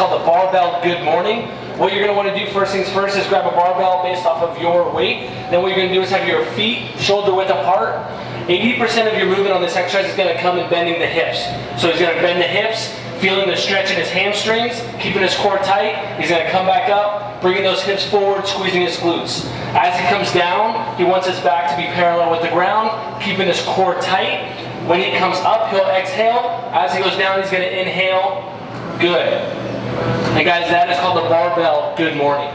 called the barbell good morning. What you're gonna wanna do first things first is grab a barbell based off of your weight. Then what you're gonna do is have your feet shoulder width apart. 80% of your movement on this exercise is gonna come in bending the hips. So he's gonna bend the hips, feeling the stretch in his hamstrings, keeping his core tight. He's gonna come back up, bringing those hips forward, squeezing his glutes. As he comes down, he wants his back to be parallel with the ground, keeping his core tight. When he comes up, he'll exhale. As he goes down, he's gonna inhale. Good. And guys, that is called the barbell good morning.